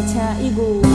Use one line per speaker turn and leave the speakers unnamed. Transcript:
一枪一个